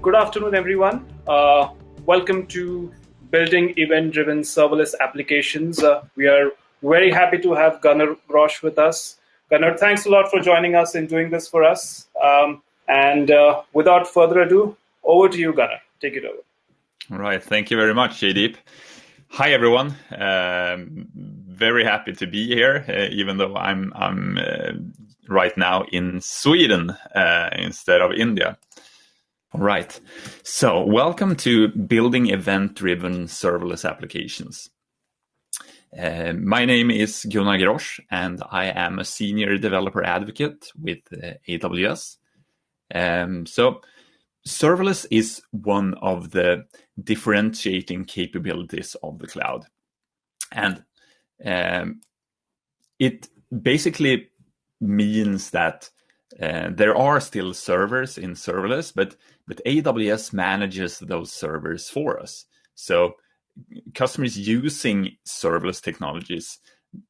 Good afternoon, everyone. Uh, welcome to Building Event Driven Serverless Applications. Uh, we are very happy to have Gunnar Grosch with us. Gunnar, thanks a lot for joining us and doing this for us. Um, and uh, without further ado, over to you, Gunnar. Take it over. All right. Thank you very much, Jaydeep. Hi, everyone. Um, very happy to be here, uh, even though I'm, I'm uh, right now in Sweden uh, instead of India. All right. So, welcome to Building Event Driven Serverless Applications. Uh, my name is Gunnar Grosch, and I am a senior developer advocate with uh, AWS. Um, so, serverless is one of the differentiating capabilities of the cloud. And um, it basically means that uh, there are still servers in serverless, but but AWS manages those servers for us. So customers using serverless technologies,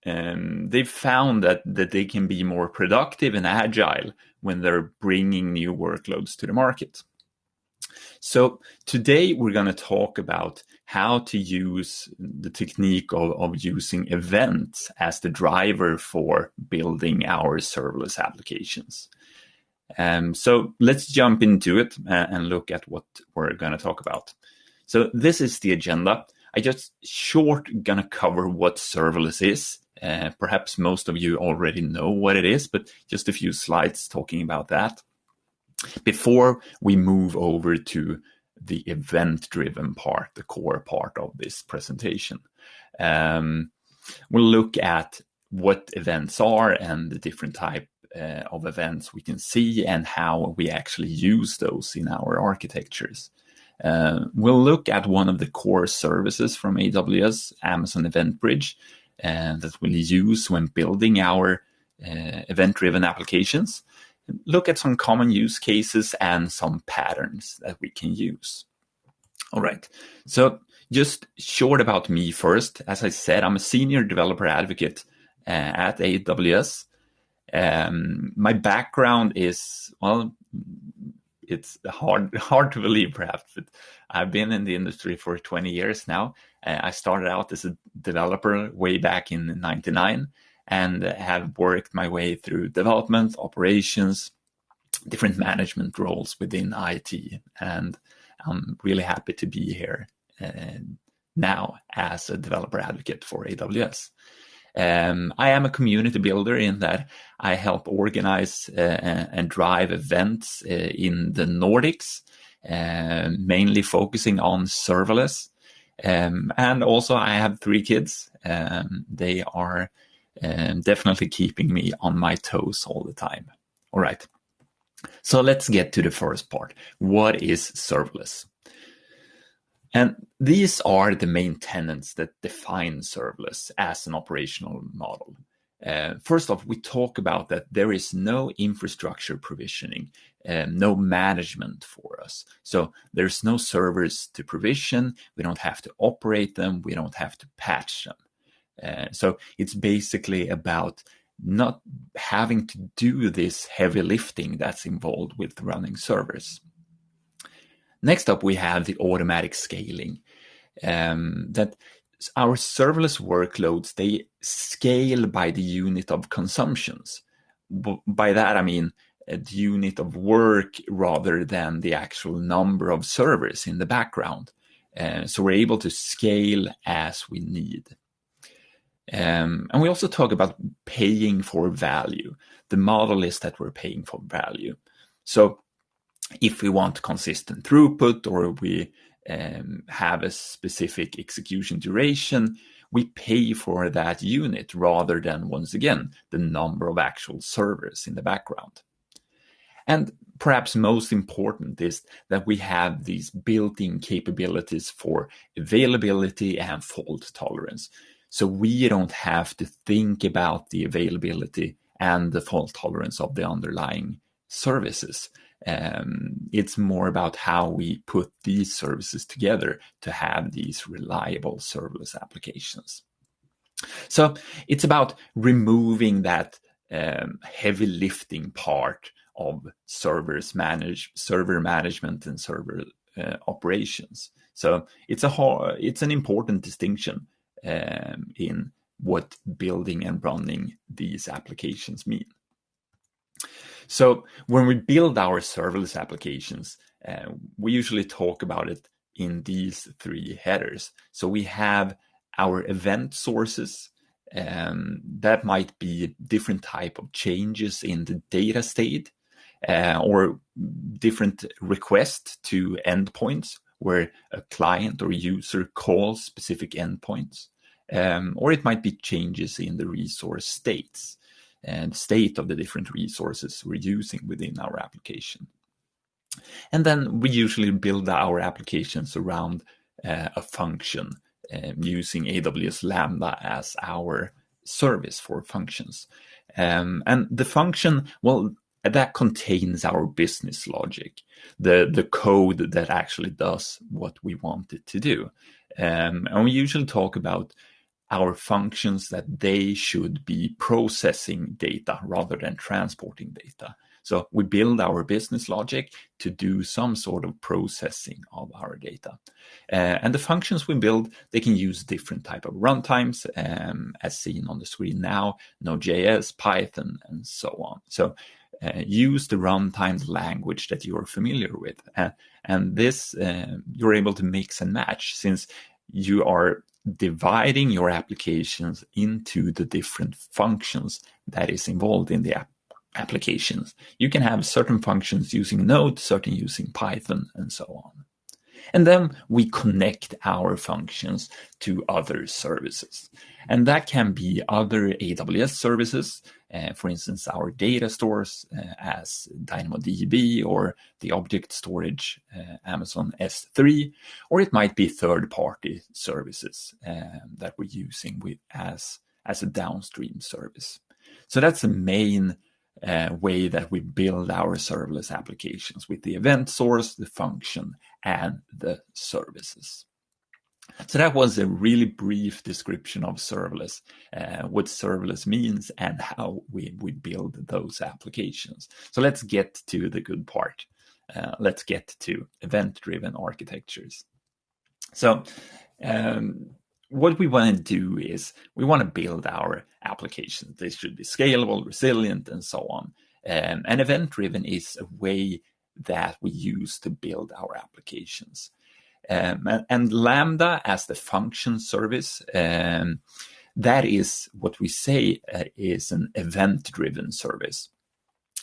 um, they've found that that they can be more productive and agile when they're bringing new workloads to the market. So today we're going to talk about how to use the technique of, of using events as the driver for building our serverless applications. Um, so let's jump into it and look at what we're going to talk about. So this is the agenda. I just short gonna cover what serverless is. Uh, perhaps most of you already know what it is, but just a few slides talking about that before we move over to the event-driven part, the core part of this presentation. Um, we'll look at what events are and the different type uh, of events we can see and how we actually use those in our architectures. Uh, we'll look at one of the core services from AWS, Amazon Event Bridge, uh, that we'll use when building our uh, event-driven applications. Look at some common use cases and some patterns that we can use. All right, so just short about me first. As I said, I'm a senior developer advocate uh, at AWS. Um, my background is well, it's hard hard to believe perhaps, but I've been in the industry for 20 years now. Uh, I started out as a developer way back in '99, and have worked my way through development, operations, different management roles within IT, and I'm really happy to be here uh, now as a developer advocate for AWS. Um, I am a community builder in that I help organize uh, and drive events uh, in the Nordics, uh, mainly focusing on serverless. Um, and also, I have three kids. Um, they are um, definitely keeping me on my toes all the time. All right. So let's get to the first part. What is serverless? And these are the main tenets that define serverless as an operational model. Uh, first off, we talk about that there is no infrastructure provisioning, um, no management for us. So there's no servers to provision. We don't have to operate them. We don't have to patch them. Uh, so it's basically about not having to do this heavy lifting that's involved with running servers. Next up, we have the automatic scaling. Um, that our serverless workloads, they scale by the unit of consumptions. By that, I mean the unit of work rather than the actual number of servers in the background. Uh, so we're able to scale as we need. Um, and we also talk about paying for value. The model is that we're paying for value. So if we want consistent throughput or we um, have a specific execution duration, we pay for that unit rather than, once again, the number of actual servers in the background. And perhaps most important is that we have these built-in capabilities for availability and fault tolerance. So we don't have to think about the availability and the fault tolerance of the underlying services. Um, it's more about how we put these services together to have these reliable serverless applications. So it's about removing that um, heavy lifting part of servers manage server management and server uh, operations. So it's a it's an important distinction um, in what building and running these applications mean. So when we build our serverless applications, uh, we usually talk about it in these three headers. So we have our event sources. Um, that might be different type of changes in the data state uh, or different requests to endpoints where a client or user calls specific endpoints. Um, or it might be changes in the resource states and state of the different resources we're using within our application. And then we usually build our applications around uh, a function uh, using AWS Lambda as our service for functions. Um, and the function, well, that contains our business logic, the, the code that actually does what we want it to do. Um, and we usually talk about our functions that they should be processing data rather than transporting data. So we build our business logic to do some sort of processing of our data. Uh, and the functions we build, they can use different type of runtimes, um, as seen on the screen now, Node.js, Python, and so on. So uh, use the runtime language that you're familiar with. Uh, and this, uh, you're able to mix and match since you are dividing your applications into the different functions that is involved in the app applications. You can have certain functions using Node, certain using Python, and so on. And then we connect our functions to other services. And that can be other AWS services, uh, for instance, our data stores uh, as DynamoDB or the object storage uh, Amazon S3, or it might be third-party services uh, that we're using with as, as a downstream service. So that's the main uh, way that we build our serverless applications with the event source, the function, and the services. So that was a really brief description of serverless, uh, what serverless means and how we, we build those applications. So let's get to the good part. Uh, let's get to event-driven architectures. So um, what we want to do is we want to build our applications. They should be scalable, resilient, and so on. Um, and event driven is a way that we use to build our applications. Um, and, Lambda as the function service, um, that is what we say uh, is an event driven service.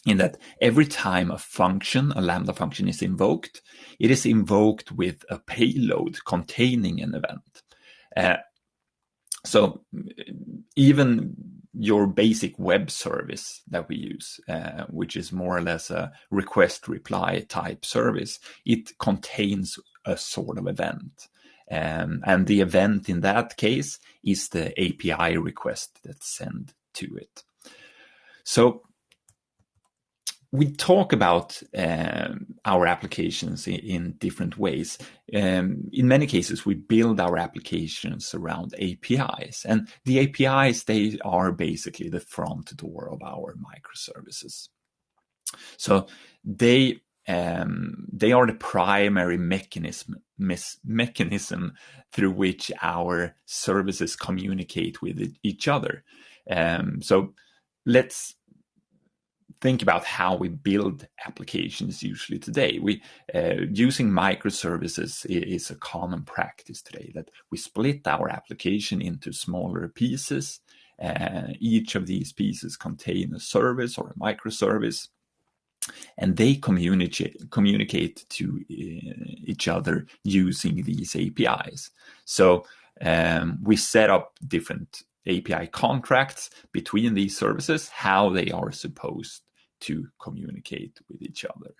In that every time a function, a Lambda function is invoked, it is invoked with a payload containing an event. Uh, so even your basic web service that we use, uh, which is more or less a request reply type service, it contains a sort of event. Um, and the event in that case is the API request that's sent to it. So we talk about um, our applications in, in different ways. Um, in many cases, we build our applications around APIs, and the APIs they are basically the front door of our microservices. So they um, they are the primary mechanism mechanism through which our services communicate with each other. Um, so let's think about how we build applications usually today. We uh, using microservices is a common practice today that we split our application into smaller pieces. Uh, each of these pieces contain a service or a microservice and they communicate communicate to uh, each other using these APIs. So um, we set up different API contracts between these services, how they are supposed to communicate with each other.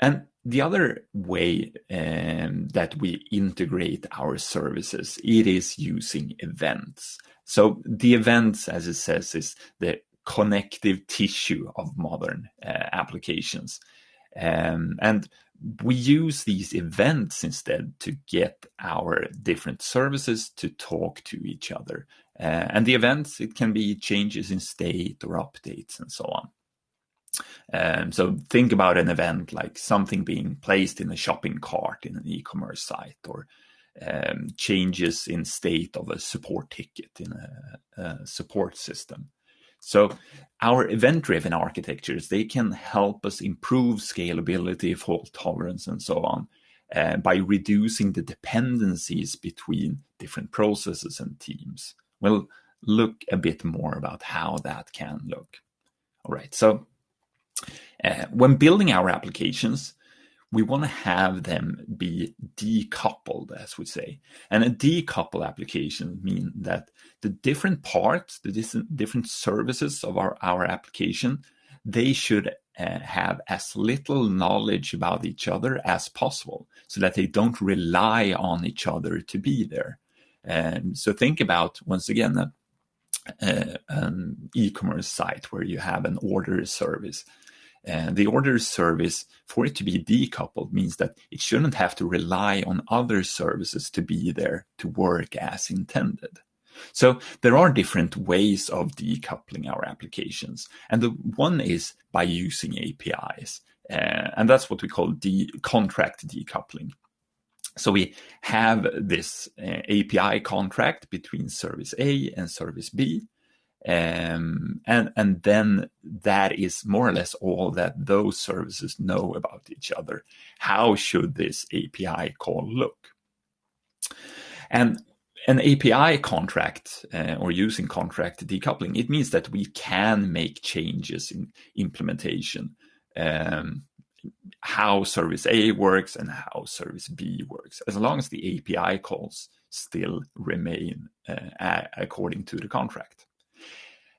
And the other way um, that we integrate our services, it is using events. So the events, as it says, is the connective tissue of modern uh, applications. Um, and we use these events instead to get our different services to talk to each other. Uh, and the events, it can be changes in state or updates and so on. Um, so think about an event like something being placed in a shopping cart in an e-commerce site or um, changes in state of a support ticket in a, a support system. So our event-driven architectures, they can help us improve scalability, fault tolerance, and so on uh, by reducing the dependencies between different processes and teams. We'll look a bit more about how that can look. All right, so uh, when building our applications, we want to have them be decoupled, as we say. And a decoupled application means that the different parts, the different services of our, our application, they should uh, have as little knowledge about each other as possible so that they don't rely on each other to be there. Um, so think about, once again, uh, an e-commerce site where you have an order service and the order service, for it to be decoupled, means that it shouldn't have to rely on other services to be there to work as intended. So there are different ways of decoupling our applications. And the one is by using APIs. Uh, and that's what we call de contract decoupling. So we have this uh, API contract between service A and service B. Um, and and then that is more or less all that those services know about each other. How should this API call look? And an API contract uh, or using contract decoupling, it means that we can make changes in implementation, um, how service A works and how service B works, as long as the API calls still remain uh, according to the contract.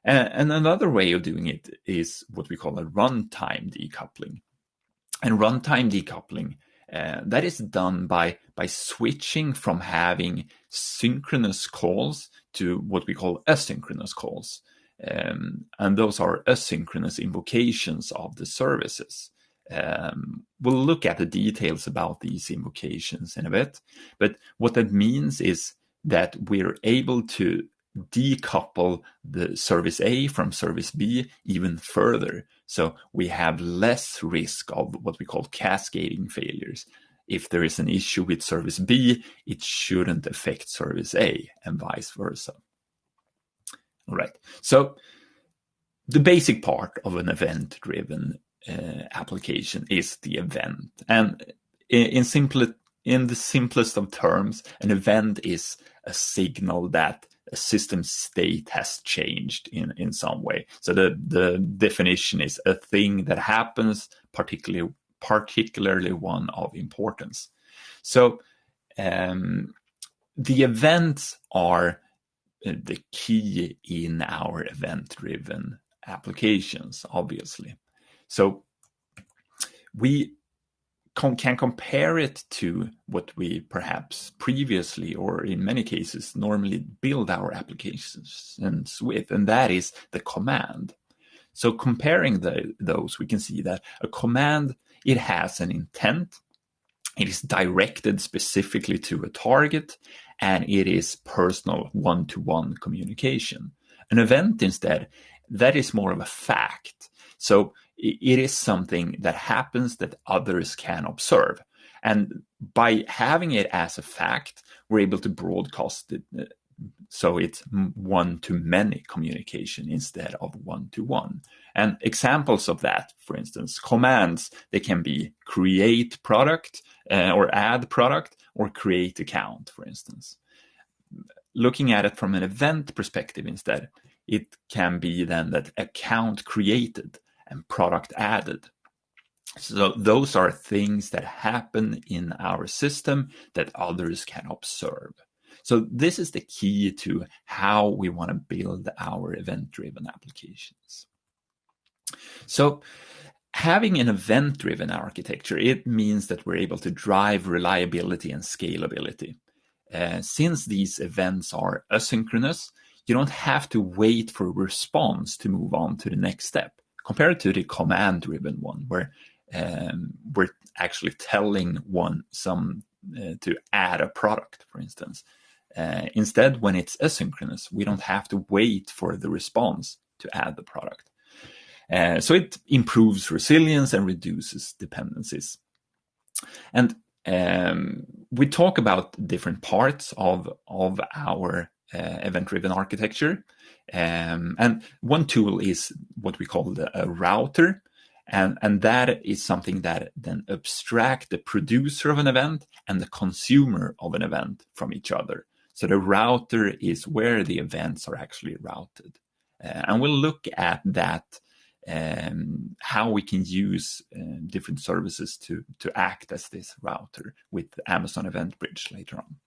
And another way of doing it is what we call a runtime decoupling. And runtime decoupling, uh, that is done by, by switching from having synchronous calls to what we call asynchronous calls. Um, and those are asynchronous invocations of the services. Um, we'll look at the details about these invocations in a bit. But what that means is that we're able to decouple the service A from service B even further. So we have less risk of what we call cascading failures. If there is an issue with service B, it shouldn't affect service A and vice versa. All right. So the basic part of an event driven application is the event. And in, in, simple, in the simplest of terms, an event is a signal that a system state has changed in, in some way. So the, the definition is a thing that happens, particularly particularly one of importance. So um, the events are uh, the key in our event-driven applications, obviously. So we can compare it to what we perhaps previously or in many cases normally build our applications with, and that is the command. So comparing the, those, we can see that a command, it has an intent, it is directed specifically to a target, and it is personal one-to-one -one communication. An event instead, that is more of a fact. So it is something that happens that others can observe. And by having it as a fact, we're able to broadcast it uh, so it's one to many communication instead of one to one. And examples of that, for instance, commands, they can be create product uh, or add product or create account, for instance. Looking at it from an event perspective instead, it can be then that account created and product added. So those are things that happen in our system that others can observe. So this is the key to how we want to build our event-driven applications. So having an event-driven architecture, it means that we're able to drive reliability and scalability. Uh, since these events are asynchronous, you don't have to wait for a response to move on to the next step compared to the command driven one where um, we're actually telling one some uh, to add a product, for instance. Uh, instead, when it's asynchronous, we don't have to wait for the response to add the product. Uh, so it improves resilience and reduces dependencies. And um, we talk about different parts of, of our event-driven architecture. Um, and one tool is what we call the, a router. And, and that is something that then abstract the producer of an event and the consumer of an event from each other. So the router is where the events are actually routed. Uh, and we'll look at that, um, how we can use uh, different services to, to act as this router with Amazon Event Bridge later on.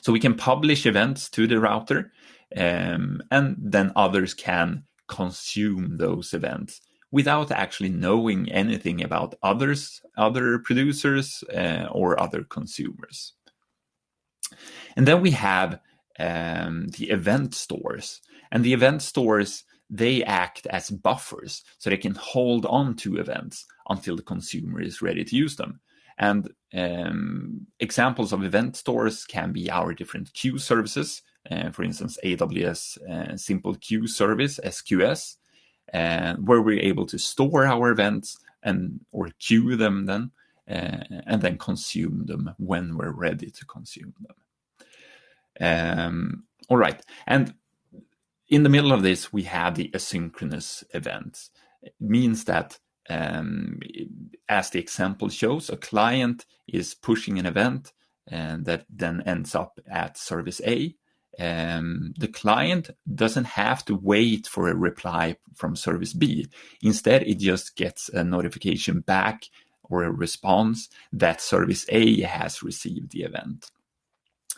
So we can publish events to the router, um, and then others can consume those events without actually knowing anything about others, other producers, uh, or other consumers. And then we have um, the event stores. And the event stores, they act as buffers, so they can hold on to events until the consumer is ready to use them. And um, examples of event stores can be our different queue services, uh, for instance, AWS uh, Simple Queue Service, SQS, uh, where we're able to store our events and or queue them then, uh, and then consume them when we're ready to consume them. Um, all right, and in the middle of this, we have the asynchronous events. It means that um, as the example shows, a client is pushing an event and that then ends up at service A. Um, the client doesn't have to wait for a reply from service B. Instead, it just gets a notification back or a response that service A has received the event.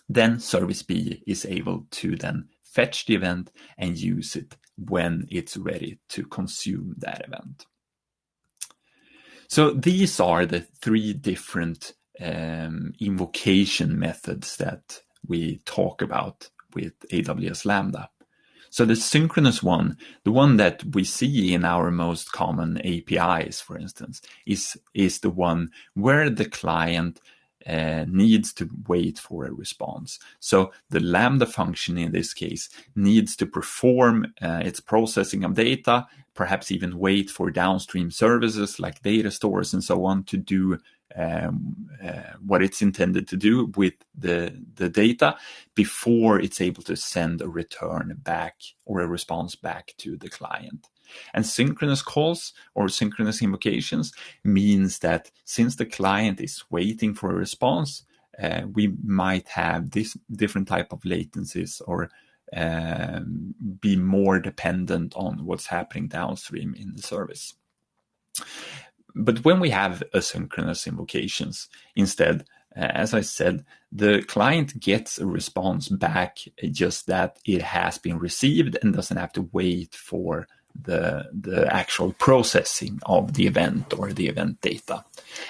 Then service B is able to then fetch the event and use it when it's ready to consume that event. So these are the three different um, invocation methods that we talk about with AWS Lambda. So the synchronous one, the one that we see in our most common APIs, for instance, is, is the one where the client uh, needs to wait for a response. So the Lambda function in this case needs to perform uh, its processing of data, perhaps even wait for downstream services like data stores and so on to do um, uh, what it's intended to do with the, the data before it's able to send a return back or a response back to the client. And synchronous calls or synchronous invocations means that since the client is waiting for a response, uh, we might have this different type of latencies or um, be more dependent on what's happening downstream in the service. But when we have asynchronous invocations, instead, uh, as I said, the client gets a response back just that it has been received and doesn't have to wait for the, the actual processing of the event or the event data.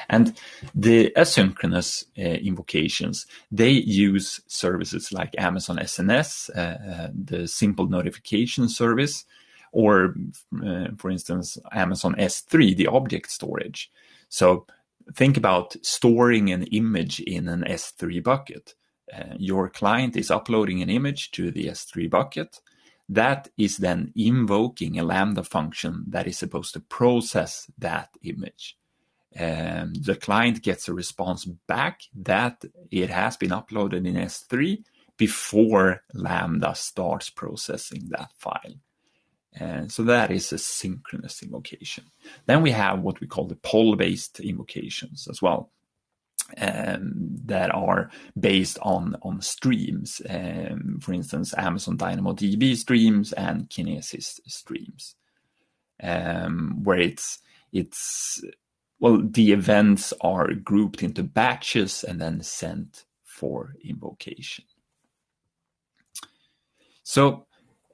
And the asynchronous uh, invocations, they use services like Amazon SNS, uh, uh, the simple notification service, or uh, for instance, Amazon S3, the object storage. So think about storing an image in an S3 bucket. Uh, your client is uploading an image to the S3 bucket that is then invoking a Lambda function that is supposed to process that image. And the client gets a response back that it has been uploaded in S3 before Lambda starts processing that file. And so that is asynchronous invocation. Then we have what we call the poll-based invocations as well um, that are based on on streams. Um, for instance, Amazon DynamoDB streams and Kinesis streams, um, where it's it's well the events are grouped into batches and then sent for invocation. So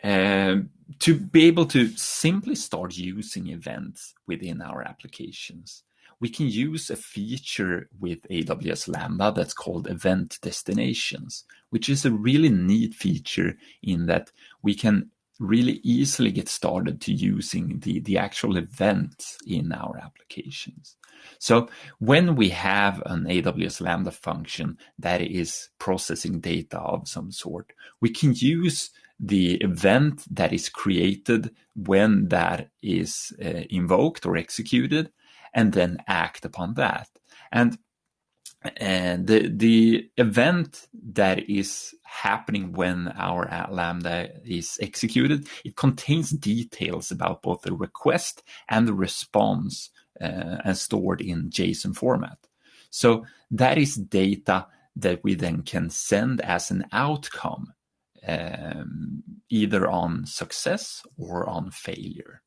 um, to be able to simply start using events within our applications, we can use a feature with AWS Lambda that's called event destinations, which is a really neat feature in that we can really easily get started to using the, the actual events in our applications. So when we have an AWS Lambda function that is processing data of some sort, we can use the event that is created when that is uh, invoked or executed, and then act upon that. And the the event that is happening when our lambda is executed it contains details about both the request and the response uh, and stored in json format so that is data that we then can send as an outcome um, either on success or on failure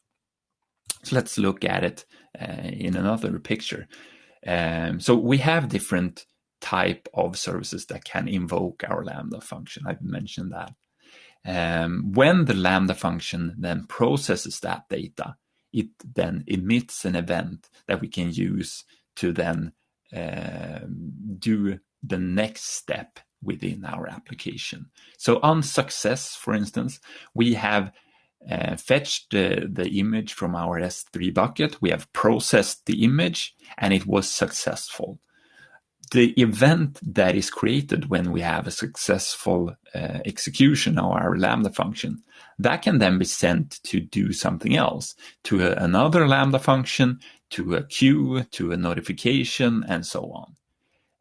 so let's look at it uh, in another picture um, so we have different type of services that can invoke our Lambda function. I've mentioned that. Um, when the Lambda function then processes that data, it then emits an event that we can use to then uh, do the next step within our application. So on success, for instance, we have uh, fetched the, the image from our S3 bucket. We have processed the image and it was successful. The event that is created when we have a successful uh, execution of our Lambda function, that can then be sent to do something else, to a, another Lambda function, to a queue, to a notification, and so on.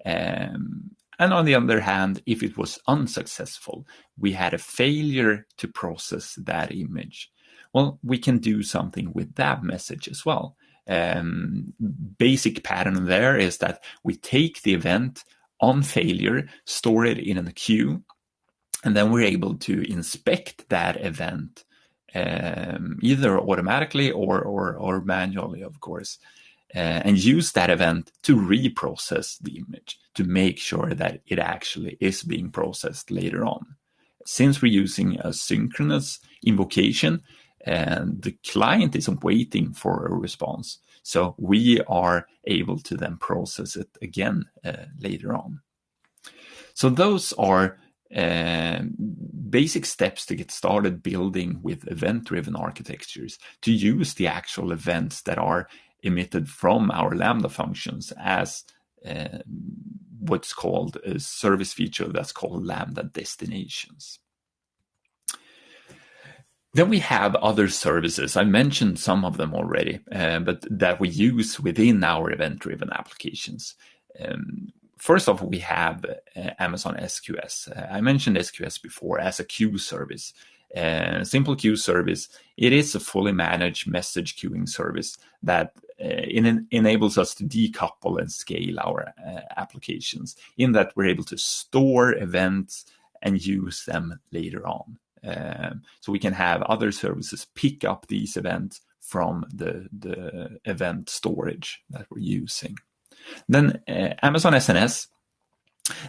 Um, and on the other hand, if it was unsuccessful, we had a failure to process that image. Well, we can do something with that message as well. Um, basic pattern there is that we take the event on failure, store it in a queue, and then we're able to inspect that event um, either automatically or, or, or manually, of course uh, and use that event to reprocess the image to make sure that it actually is being processed later on. Since we're using asynchronous invocation, and the client isn't waiting for a response, so we are able to then process it again uh, later on. So those are uh, basic steps to get started building with event-driven architectures to use the actual events that are emitted from our Lambda functions as uh, what's called a service feature that's called Lambda destinations. Then we have other services. I mentioned some of them already, uh, but that we use within our event-driven applications. Um, first off, we have uh, Amazon SQS. Uh, I mentioned SQS before as a queue service. Uh, simple queue service, it is a fully managed message queuing service that uh, enables us to decouple and scale our uh, applications in that we're able to store events and use them later on. Um, so we can have other services pick up these events from the, the event storage that we're using. Then uh, Amazon SNS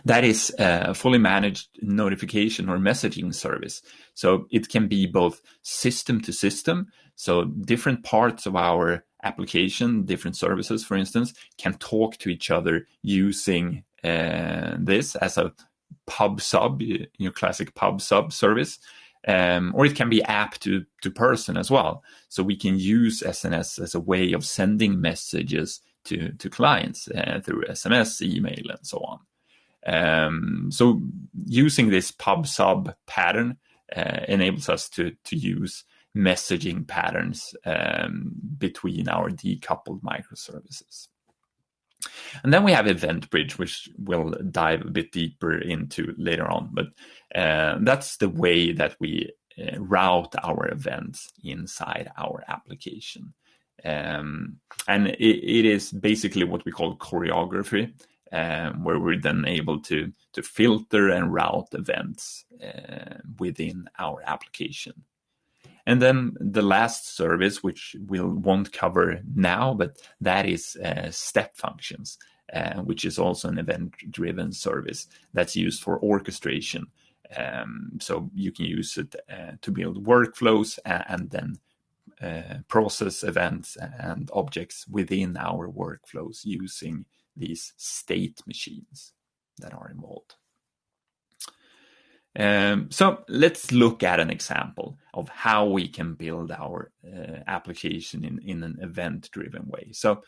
that is a fully managed notification or messaging service. So it can be both system to system. So different parts of our application, different services, for instance, can talk to each other using uh, this as a pub sub, your classic pub sub service. Um, or it can be app to, to person as well. So we can use SNS as a way of sending messages to, to clients uh, through SMS, email, and so on. Um, so using this pub sub pattern uh, enables us to, to use messaging patterns um, between our decoupled microservices. And then we have Event Bridge, which we'll dive a bit deeper into later on. But uh, that's the way that we uh, route our events inside our application. Um, and it, it is basically what we call choreography um, where we're then able to to filter and route events uh, within our application. And then the last service, which we won't cover now, but that is uh, step functions, uh, which is also an event-driven service that's used for orchestration. Um, so you can use it uh, to build workflows and, then uh, process events and objects within our workflows using these state machines that are involved. Um, so let's look at an example of how we can build our uh, application in, in an event-driven way. So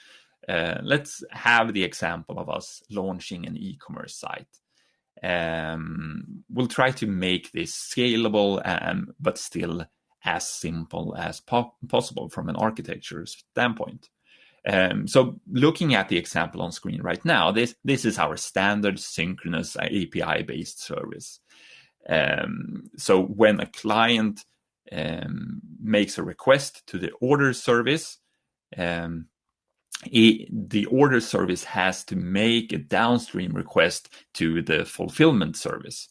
uh, let's have the example of us launching an e-commerce site. Um, we'll try to make this scalable, um, but still as simple as po possible from an architecture standpoint. Um, so looking at the example on screen right now, this, this is our standard synchronous API-based service. Um, so when a client um, makes a request to the order service, um, it, the order service has to make a downstream request to the fulfillment service.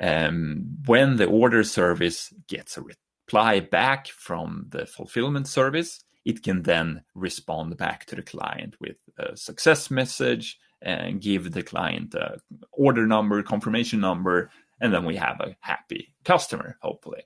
Um, when the order service gets a reply back from the fulfillment service, it can then respond back to the client with a success message and give the client a order number, confirmation number, and then we have a happy customer, hopefully.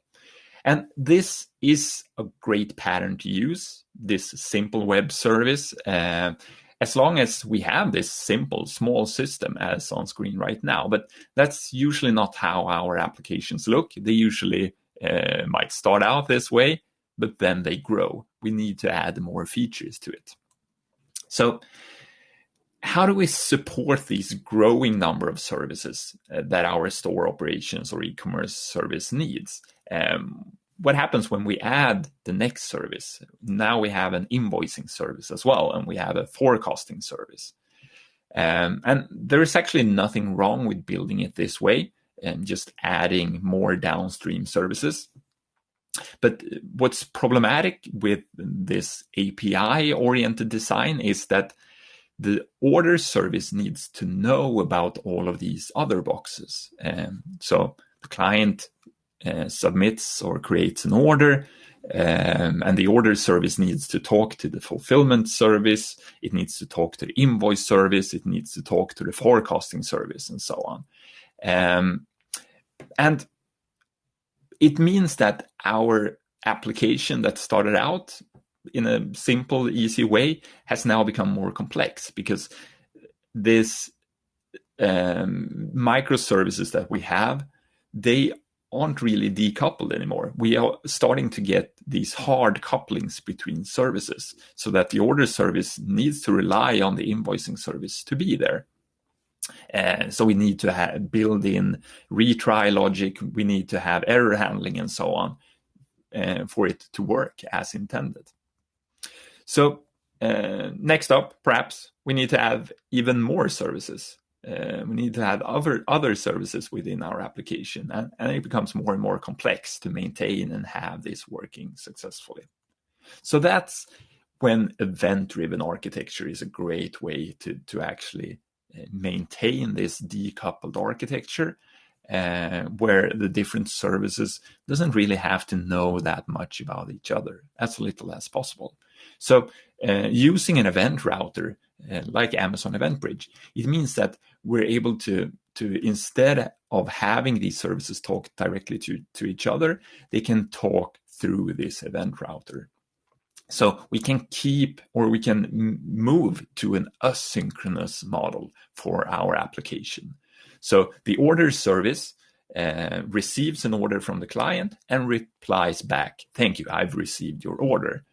And this is a great pattern to use, this simple web service. Uh, as long as we have this simple, small system as on screen right now. But that's usually not how our applications look. They usually uh, might start out this way, but then they grow. We need to add more features to it. So how do we support these growing number of services uh, that our store operations or e-commerce service needs? Um, what happens when we add the next service? Now we have an invoicing service as well, and we have a forecasting service. Um, and there is actually nothing wrong with building it this way and just adding more downstream services. But what's problematic with this API oriented design is that the order service needs to know about all of these other boxes. Um, so the client uh, submits or creates an order, um, and the order service needs to talk to the fulfillment service, it needs to talk to the invoice service, it needs to talk to the forecasting service, and so on. Um, and it means that our application that started out in a simple, easy way has now become more complex because this um, microservices that we have, they aren't really decoupled anymore. We are starting to get these hard couplings between services so that the order service needs to rely on the invoicing service to be there. Uh, so we need to have, build in retry logic, we need to have error handling and so on uh, for it to work as intended. So uh, next up, perhaps we need to have even more services. Uh, we need to have other other services within our application, and, and it becomes more and more complex to maintain and have this working successfully. So that's when event-driven architecture is a great way to to actually uh, maintain this decoupled architecture uh, where the different services doesn't really have to know that much about each other as little as possible so uh, using an event router uh, like Amazon Event Bridge, it means that we're able to to instead of having these services talk directly to, to each other, they can talk through this event router. So we can keep or we can move to an asynchronous model for our application. So the order service uh, receives an order from the client and replies back, thank you, I've received your order.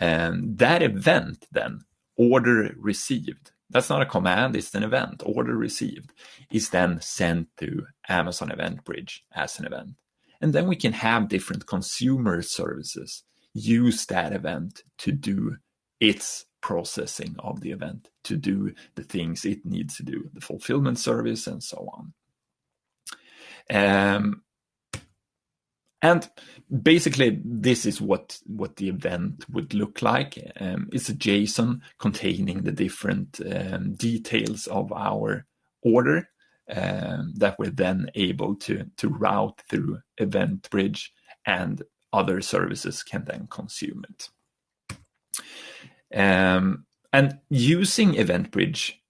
And that event then, order received, that's not a command, it's an event, order received, is then sent to Amazon Event Bridge as an event. And then we can have different consumer services use that event to do its processing of the event, to do the things it needs to do, the fulfillment service and so on. Um, and basically, this is what, what the event would look like. Um, it's a JSON containing the different um, details of our order um, that we're then able to, to route through Event Bridge and other services can then consume it. Um, and using Event Bridge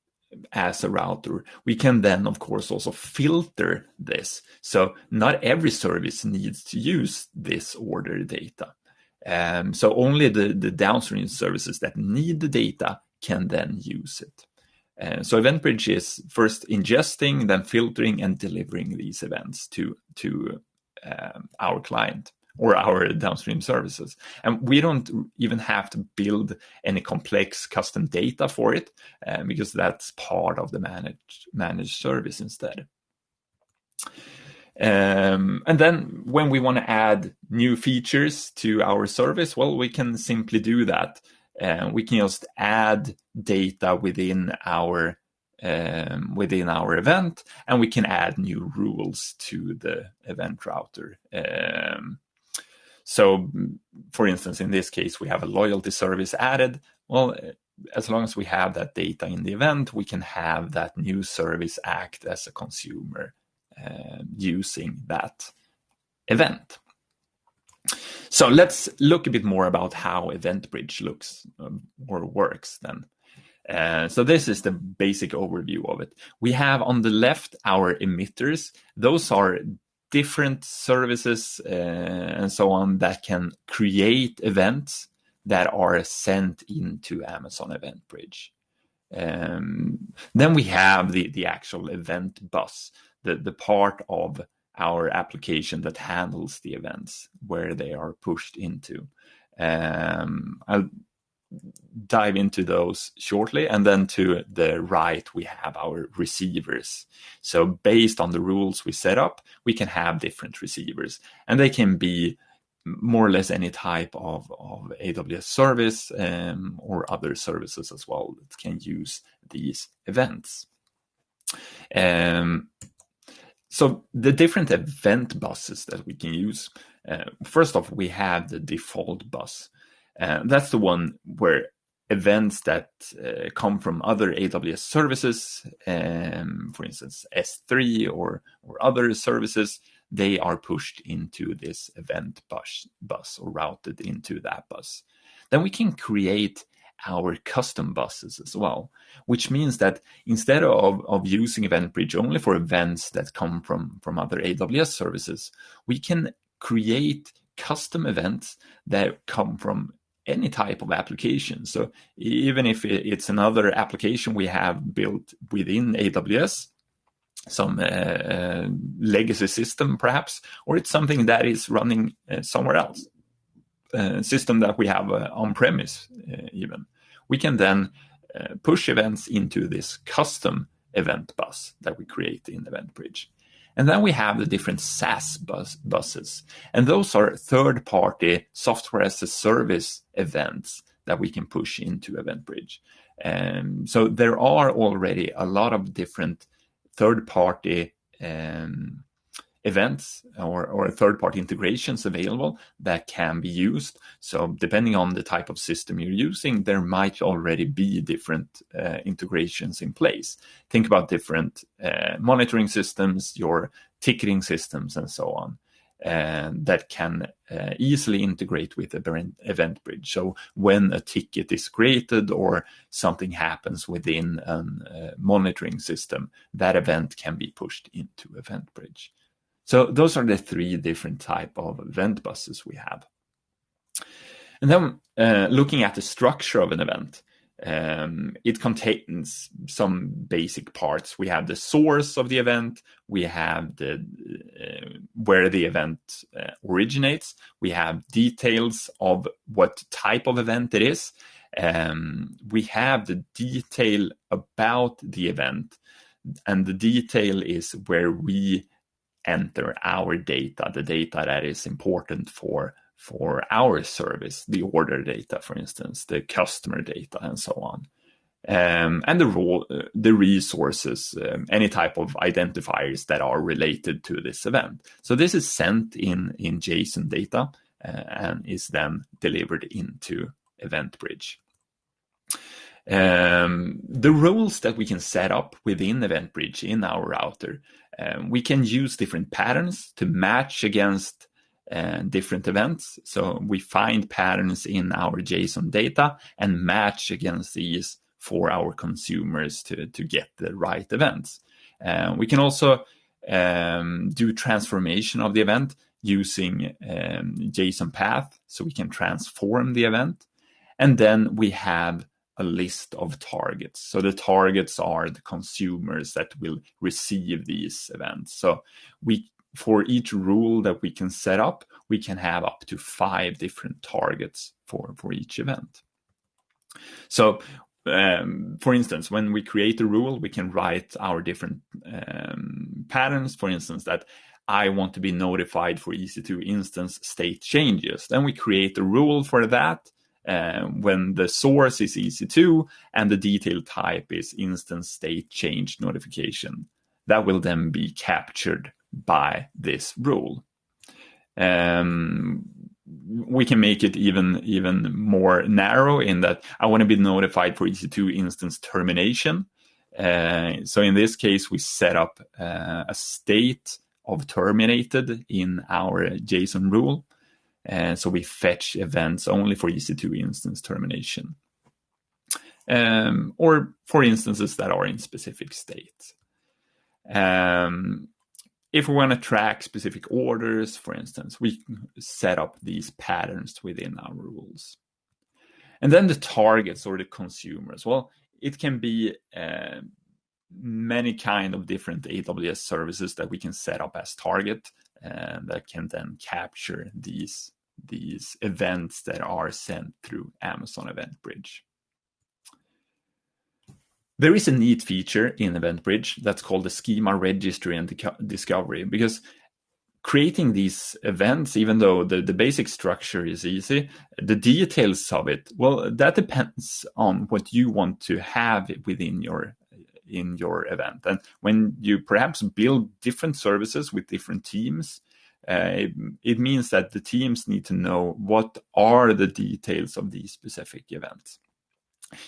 as a router, we can then, of course, also filter this. So not every service needs to use this order data. Um, so only the, the downstream services that need the data can then use it. Uh, so EventBridge is first ingesting, then filtering and delivering these events to, to um, our client or our downstream services. And we don't even have to build any complex custom data for it um, because that's part of the managed, managed service instead. Um, and then when we want to add new features to our service, well, we can simply do that. Uh, we can just add data within our um, within our event, and we can add new rules to the event router. Um, so, for instance, in this case, we have a loyalty service added. Well, as long as we have that data in the event, we can have that new service act as a consumer uh, using that event. So let's look a bit more about how Event Bridge looks um, or works then. Uh, so this is the basic overview of it. We have on the left our emitters. Those are different services uh, and so on that can create events that are sent into Amazon EventBridge. Um, then we have the, the actual event bus, the, the part of our application that handles the events where they are pushed into. Um, I'll dive into those shortly. And then to the right, we have our receivers. So based on the rules we set up, we can have different receivers and they can be more or less any type of, of AWS service um, or other services as well that can use these events. Um, so the different event buses that we can use, uh, first off, we have the default bus. Uh, that's the one where events that uh, come from other AWS services, um, for instance, S3 or, or other services, they are pushed into this event bus, bus or routed into that bus. Then we can create our custom buses as well, which means that instead of, of using EventBridge only for events that come from, from other AWS services, we can create custom events that come from any type of application. So even if it's another application we have built within AWS, some uh, uh, legacy system perhaps, or it's something that is running uh, somewhere else, uh, system that we have uh, on premise uh, even. We can then push events into this custom event bus that we create in EventBridge. And then we have the different SaaS bus, buses. And those are third party software as a service events that we can push into EventBridge. Um, so there are already a lot of different third party um, events or, or third party integrations available that can be used. So, depending on the type of system you're using, there might already be different uh, integrations in place. Think about different uh, monitoring systems, your ticketing systems, and so on. And that can uh, easily integrate with Event Bridge. So when a ticket is created or something happens within a uh, monitoring system, that event can be pushed into EventBridge. So those are the three different type of event buses we have. And then uh, looking at the structure of an event, um, it contains some basic parts. We have the source of the event, we have the uh, where the event uh, originates, we have details of what type of event it is, um, we have the detail about the event, and the detail is where we enter our data, the data that is important for for our service, the order data, for instance, the customer data, and so on. Um, and the role, the resources, um, any type of identifiers that are related to this event. So this is sent in in JSON data uh, and is then delivered into EventBridge. Um, the rules that we can set up within EventBridge in our router um, we can use different patterns to match against uh, different events. So we find patterns in our JSON data and match against these for our consumers to, to get the right events. Uh, we can also um, do transformation of the event using um, JSON path, so we can transform the event. And then we have a list of targets. So the targets are the consumers that will receive these events. So we for each rule that we can set up, we can have up to five different targets for, for each event. So um, for instance, when we create a rule, we can write our different um, patterns. For instance, that I want to be notified for EC2 instance state changes. Then we create a rule for that uh, when the source is EC2 and the detail type is instance state change notification. That will then be captured by this rule. Um, we can make it even even more narrow in that I want to be notified for EC2 instance termination. Uh, so in this case, we set up uh, a state of terminated in our JSON rule. And so we fetch events only for EC2 instance termination. Um, or for instances that are in specific states. Um, if we want to track specific orders, for instance, we set up these patterns within our rules. And then the targets or the consumers. Well, it can be uh, many kind of different AWS services that we can set up as target and that can then capture these these events that are sent through Amazon Event Bridge. There is a neat feature in Event Bridge that's called the schema registry and discovery because creating these events, even though the, the basic structure is easy, the details of it, well, that depends on what you want to have within your in your event. And when you perhaps build different services with different teams, uh, it, it, means that the teams need to know what are the details of these specific events.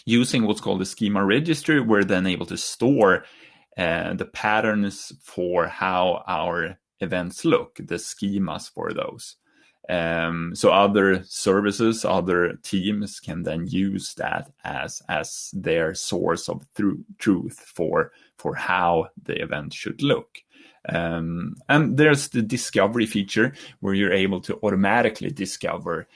Using what's called the schema registry, we're then able to store uh, the patterns for how our events look, the schemas for those. Um, so other services, other teams can then use that as as their source of through, truth for for how the event should look. Um, and there's the discovery feature where you're able to automatically discover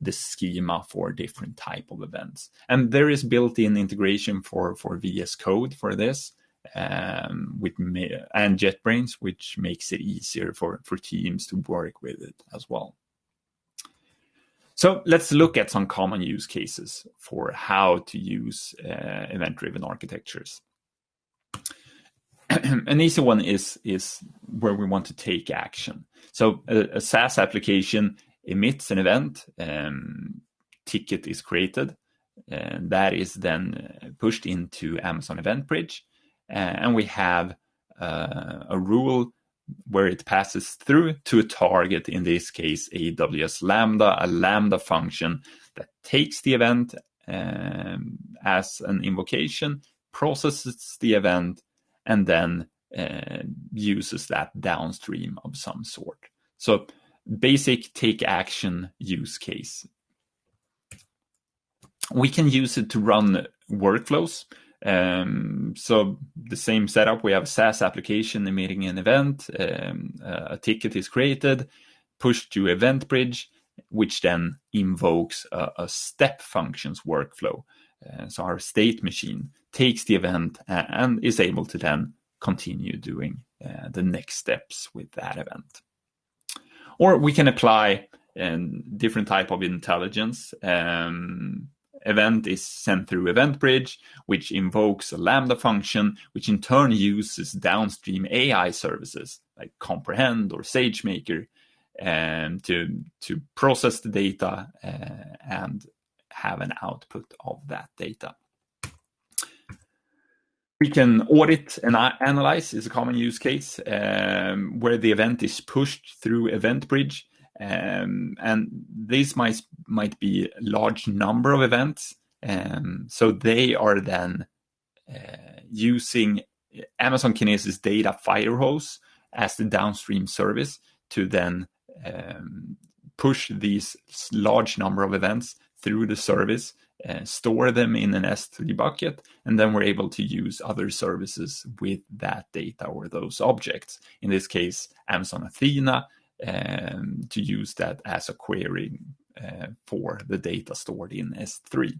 the schema for different type of events. And there is built-in integration for for VS Code for this um, with and JetBrains, which makes it easier for for teams to work with it as well. So let's look at some common use cases for how to use uh, event-driven architectures. An easy one is, is where we want to take action. So a, a SaaS application emits an event, um, ticket is created, and that is then uh, pushed into Amazon Event Bridge, and we have uh, a rule where it passes through to a target, in this case, AWS Lambda, a Lambda function that takes the event um, as an invocation, processes the event, and then uh, uses that downstream of some sort. So basic take action use case. We can use it to run workflows. Um, so the same setup, we have a SaaS application emitting an event, um, a ticket is created, pushed to Event Bridge, which then invokes a, a step functions workflow. Uh, so our state machine takes the event and is able to then continue doing uh, the next steps with that event. Or we can apply um, different type of intelligence. Um, event is sent through Event Bridge, which invokes a Lambda function, which in turn uses downstream AI services like Comprehend or SageMaker um, to, to process the data uh, and have an output of that data. We can audit and analyze is a common use case um, where the event is pushed through Event Bridge um, and these might might be a large number of events. Um, so they are then uh, using Amazon Kinesis data firehose as the downstream service to then um, push these large number of events through the service, uh, store them in an S3 bucket, and then we're able to use other services with that data or those objects. In this case, Amazon Athena um, to use that as a query uh, for the data stored in S3.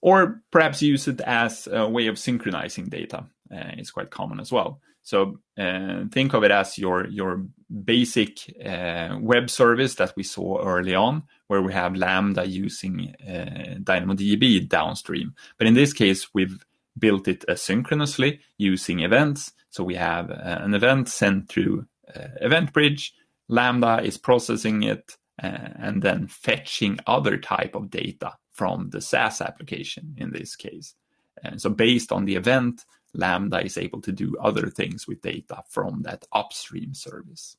Or perhaps use it as a way of synchronizing data. Uh, it's quite common as well. So uh, think of it as your your basic uh, web service that we saw early on, where we have Lambda using uh, DynamoDB downstream. But in this case, we've built it asynchronously using events. So we have uh, an event sent through uh, EventBridge. Lambda is processing it uh, and then fetching other type of data from the SaaS application in this case. And so based on the event, Lambda is able to do other things with data from that upstream service.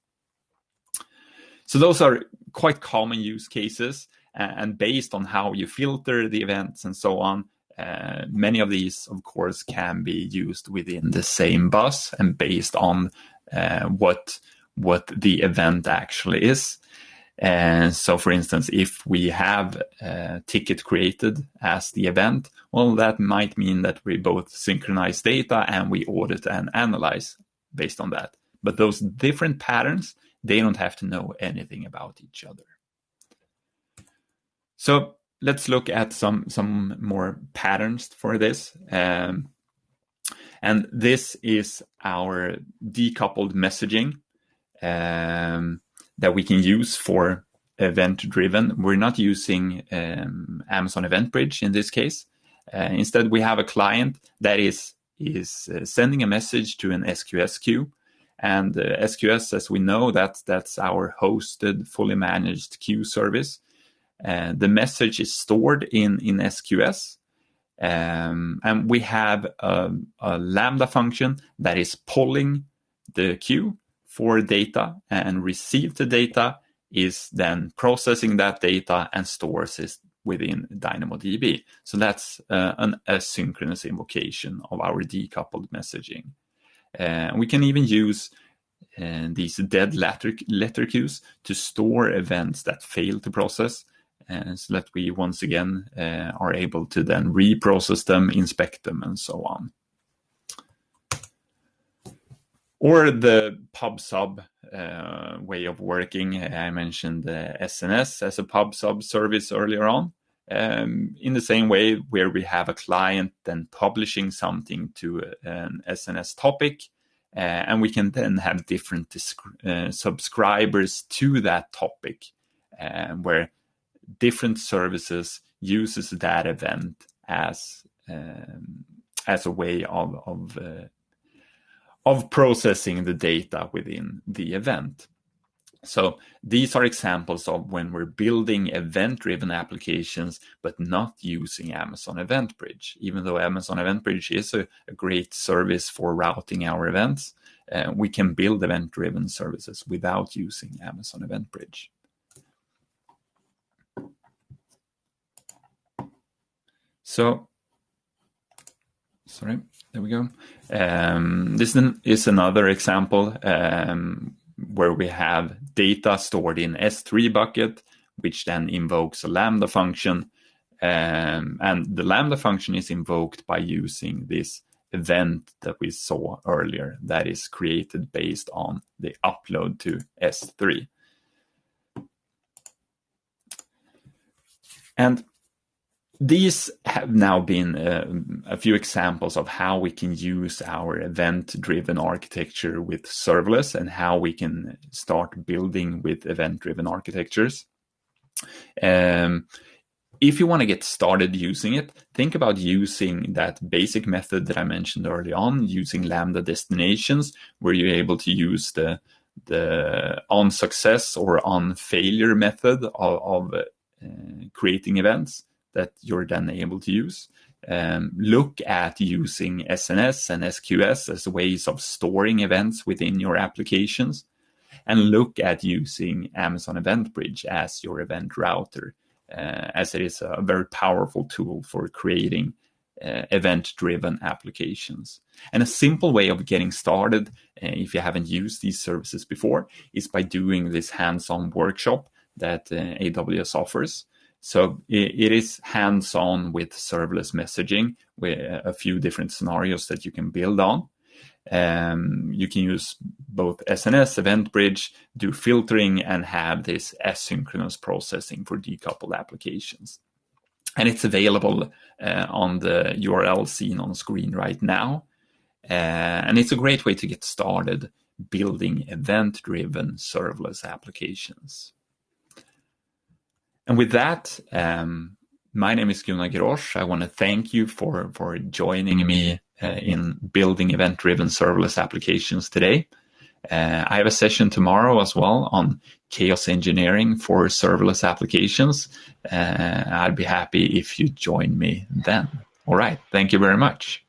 So those are quite common use cases. And based on how you filter the events and so on, uh, many of these, of course, can be used within the same bus and based on uh, what what the event actually is. And so, for instance, if we have a ticket created as the event, well, that might mean that we both synchronize data and we audit and analyze based on that. But those different patterns, they don't have to know anything about each other. So let's look at some some more patterns for this. Um, and this is our decoupled messaging. Um, that we can use for event driven. We're not using um, Amazon EventBridge in this case. Uh, instead, we have a client that is is uh, sending a message to an SQS queue, and uh, SQS, as we know, that's that's our hosted, fully managed queue service. Uh, the message is stored in in SQS, um, and we have a, a Lambda function that is pulling the queue for data and receive the data is then processing that data and stores it within DynamoDB. So that's uh, an asynchronous invocation of our decoupled messaging. Uh, we can even use uh, these dead letter, letter queues to store events that fail to process so that we once again uh, are able to then reprocess them, inspect them, and so on or the pub sub uh, way of working. I mentioned uh, SNS as a pub sub service earlier on. Um, in the same way, where we have a client then publishing something to an SNS topic, uh, and we can then have different uh, subscribers to that topic, uh, where different services uses that event as um, as a way of, of uh, of processing the data within the event. So these are examples of when we're building event-driven applications, but not using Amazon EventBridge. Even though Amazon EventBridge is a, a great service for routing our events, uh, we can build event-driven services without using Amazon EventBridge. So, sorry. There we go. Um, this is another example um, where we have data stored in S3 bucket, which then invokes a Lambda function. Um, and the Lambda function is invoked by using this event that we saw earlier that is created based on the upload to S3. And these have now been uh, a few examples of how we can use our event driven architecture with serverless and how we can start building with event driven architectures. Um, if you want to get started using it, think about using that basic method that I mentioned early on, using Lambda destinations, where you're able to use the the on success or on failure method of, of uh, creating events that you're then able to use. Um, look at using SNS and SQS as ways of storing events within your applications. And look at using Amazon EventBridge as your event router, uh, as it is a very powerful tool for creating uh, event driven applications. And a simple way of getting started, uh, if you haven't used these services before, is by doing this hands on workshop that uh, AWS offers. So it is hands-on with serverless messaging with a few different scenarios that you can build on. Um, you can use both SNS, EventBridge, do filtering, and have this asynchronous processing for decoupled applications. And it's available uh, on the URL seen on screen right now. Uh, and it's a great way to get started building event-driven serverless applications. And with that, um, my name is Gunnar Grosch. I want to thank you for, for joining me uh, in building event-driven serverless applications today. Uh, I have a session tomorrow as well on chaos engineering for serverless applications. Uh, I'd be happy if you join me then. All right. Thank you very much.